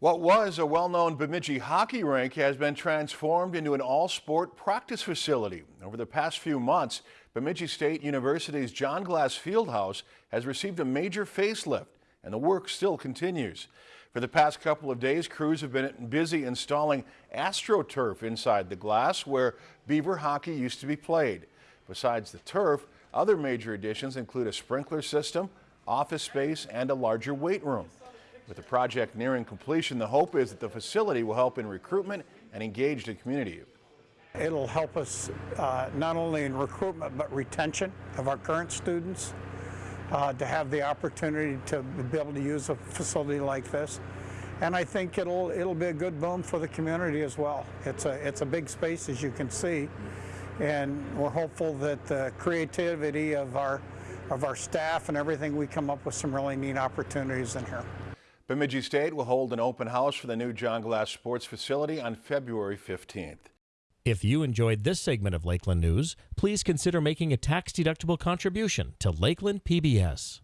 What was a well-known Bemidji hockey rink has been transformed into an all-sport practice facility. Over the past few months, Bemidji State University's John Glas Fieldhouse has received a major facelift and the work still continues. For the past couple of days, crews have been busy installing AstroTurf inside the glass where Beaver hockey used to be played. Besides the turf, other major additions include a sprinkler system, office space, and a larger weight room. With the project nearing completion, the hope is that the facility will help in recruitment and engage the community. It'll help us uh, not only in recruitment but retention of our current students uh, to have the opportunity to be able to use a facility like this. And I think it'll it'll be a good boom for the community as well. It's a it's a big space as you can see, and we're hopeful that the creativity of our of our staff and everything we come up with some really neat opportunities in here. Bemidji State will hold an open house for the new John Glas Sports Facility on February 15th. If you enjoyed this segment of Lakeland News, please consider making a tax-deductible contribution to Lakeland PBS.